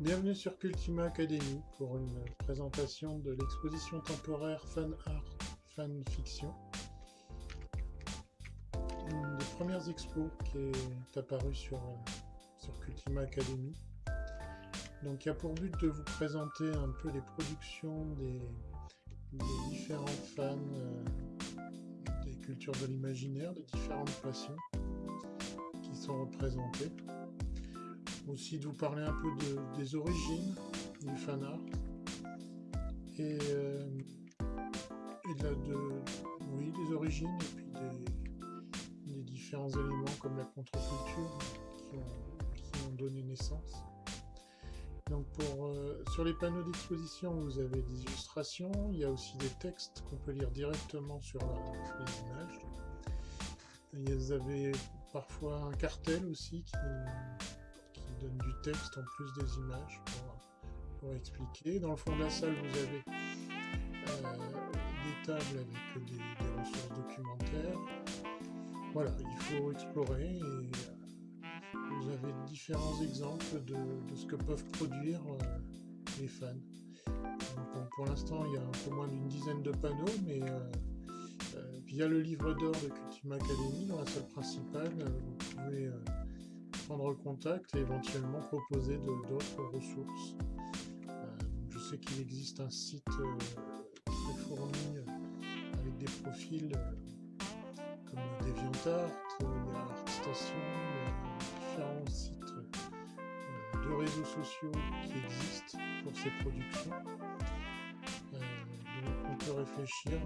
Bienvenue sur Cultima Academy pour une présentation de l'exposition temporaire Fan Art Fan Fiction. Une des premières expos qui est apparue sur, sur Cultima Academy. Donc il y a pour but de vous présenter un peu les productions des, différents fans euh, des cultures de l'imaginaire, des différentes passions qui sont représentées aussi de vous parler un peu des origines du fan art et, euh, de, oui, des origines et puis des, différents éléments comme la contre-culture qui, ont, donné naissance. Donc pour, euh, sur les panneaux d'exposition, vous avez des illustrations, il y a aussi des textes qu'on peut lire directement sur les images. Vous avez parfois un cartel aussi qui, donne du texte en plus des images pour, expliquer. Dans le fond de la salle, vous avez euh, des tables avec des, ressources documentaires. Voilà, il faut explorer et euh, vous avez différents exemples de, ce que peuvent produire euh, les fans. pour l'instant, il y a un peu moins d'une dizaine de panneaux, mais via le livre d'or de Cultima Academy, dans la salle principale, vous pouvez prendre contact et éventuellement proposer d'autres ressources. Euh, je sais qu'il existe un site euh, très fourni euh, avec des profils comme DeviantArt, il y a ArtStation, il y a différents sites de réseaux sociaux qui existent pour ces productions. donc on peut réfléchir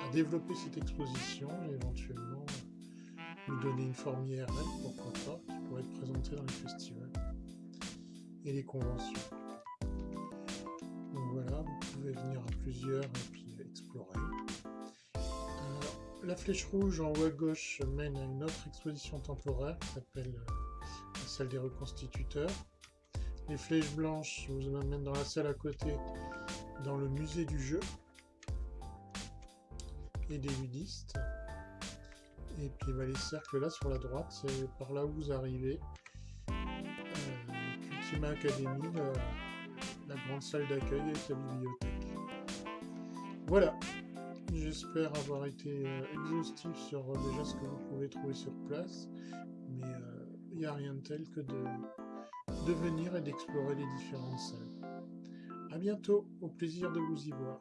à, développer cette exposition et éventuellement donner une forme IRL, pourquoi pas, qui pourrait être présentée dans les festivals et les conventions. Donc voilà, vous pouvez venir à plusieurs et puis explorer. la flèche rouge en haut à gauche mène à une autre exposition temporaire qui s'appelle la salle des reconstituteurs. Les flèches blanches vous amènent dans la salle à côté, dans le musée du jeu et des ludistes. Et puis les cercles là sur la droite, c'est par là où vous arrivez. Euh, Academy, la, grande salle d'accueil avec la bibliothèque. Voilà, j'espère avoir été euh, exhaustif sur euh, déjà ce que vous pouvez trouver sur place, mais il n'y a rien de tel que de, de venir et d'explorer les différentes salles. A bientôt, au plaisir de vous y voir.